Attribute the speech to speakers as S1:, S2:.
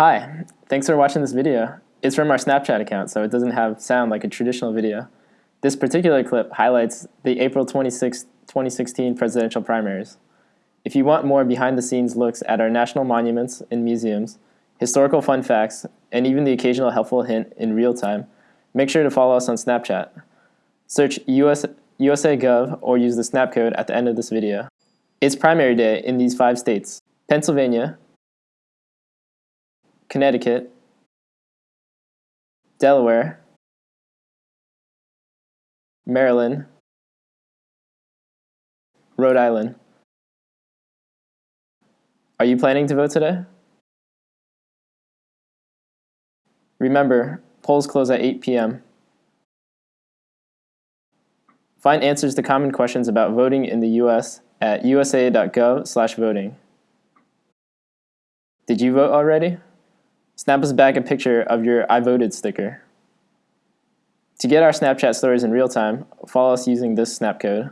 S1: Hi, thanks for watching this video. It's from our Snapchat account, so it doesn't have sound like a traditional video. This particular clip highlights the April 26, 2016 presidential primaries. If you want more behind-the-scenes looks at our national monuments and museums, historical fun facts, and even the occasional helpful hint in real time, make sure to follow us on Snapchat. Search US, USA or use the snap code at the end of this video. It's primary day in these five states, Pennsylvania, Connecticut, Delaware, Maryland, Rhode Island. Are you planning to vote today? Remember, polls close at 8 p.m. Find answers to common questions about voting in the U.S. at usa.gov/voting. Did you vote already? Snap us back a picture of your I voted sticker. To get our Snapchat stories in real time, follow us using this snap code.